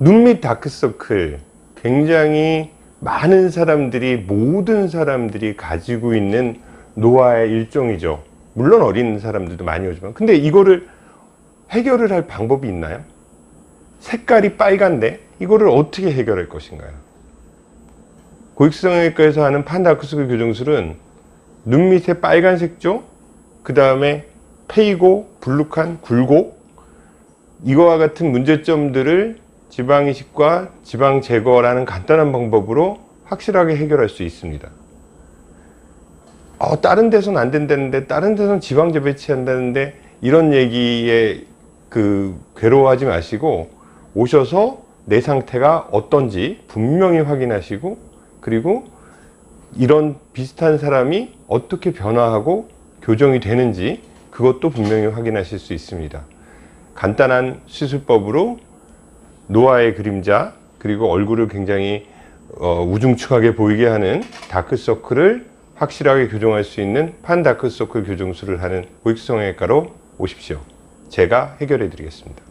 눈 밑 다크서클 굉장히 많은 사람들이 모든 사람들이 가지고 있는 노화의 일종이죠 물론 어린 사람들도 많이 오지만 근데 이거를 해결을 할 방법이 있나요? 색깔이 빨간데 이거를 어떻게 해결할 것인가요? 고익성형외과에서 하는 판다크서클 교정술은 눈 밑에 빨간 색조 그 다음에 페이고 불룩한 굴곡 이거와 같은 문제점들을 지방이식과 지방 제거라는 간단한 방법으로 확실하게 해결할 수 있습니다. 어, 다른 데서는 안 된다는데 다른 데서는 지방제 배치한다는데 이런 얘기에 그 괴로워하지 마시고 오셔서 내 상태가 어떤지 분명히 확인하시고 그리고 이런 비슷한 사람이 어떻게 변화하고 교정이 되는지 그것도 분명히 확인하실 수 있습니다. 간단한 시술법으로 노화의 그림자 그리고 얼굴을 굉장히 어, 우중충하게 보이게 하는 다크서클을 확실하게 교정할 수 있는 판다크서클 교정술을 하는 고익성형외과로 오십시오. 제가 해결해 드리겠습니다.